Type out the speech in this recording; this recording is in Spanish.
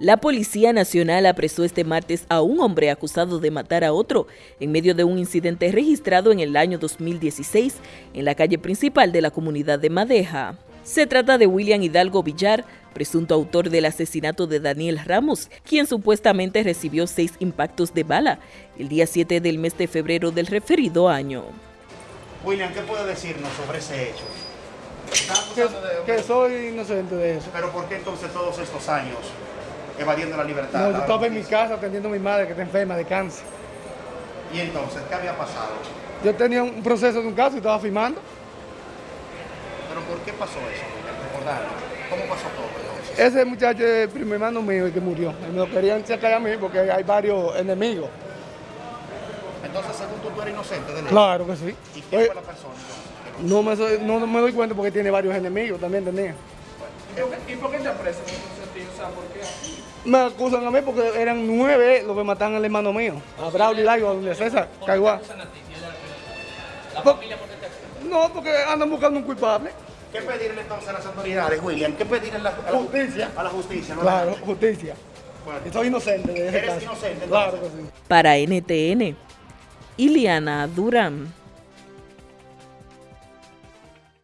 La Policía Nacional apresó este martes a un hombre acusado de matar a otro en medio de un incidente registrado en el año 2016 en la calle principal de la comunidad de Madeja. Se trata de William Hidalgo Villar, presunto autor del asesinato de Daniel Ramos, quien supuestamente recibió seis impactos de bala el día 7 del mes de febrero del referido año. William, ¿qué puede decirnos sobre ese hecho? Que, que soy inocente de eso. Pero ¿por qué entonces todos estos años evadiendo la libertad? No, la yo estaba en mi casa atendiendo a mi madre que está enferma de cáncer. ¿Y entonces qué había pasado? Yo tenía un proceso de un caso y estaba firmando. ¿Pero por qué pasó eso? Recordarnos. ¿Cómo pasó todo entonces? Ese muchacho es el primo hermano mío el que murió. Me lo querían sacar a mí porque hay varios enemigos. Entonces, según tú, tú eres inocente de. Claro que sí. ¿Y quién Oye, fue la persona? entonces? no, me soy- no me doy cuenta porque tiene varios enemigos, también tenía. ¿Y por qué te apresan en ese sentido? O sea, ¿por qué? Me acusan a mí porque eran nueve los que mataron al hermano mío. A Braulio Laigo, a Julio César, Caiguá. No, porque andan buscando un culpable. ¿Qué pedirle entonces a las autoridades, William? ¿Qué pedirle a la, a la Justicia. A la justicia, ¿no? Claro, justicia. Bueno. Y soy inocente de ese Eres caso. inocente, Claro que entonces. sí. Para NTN, Iliana Durán.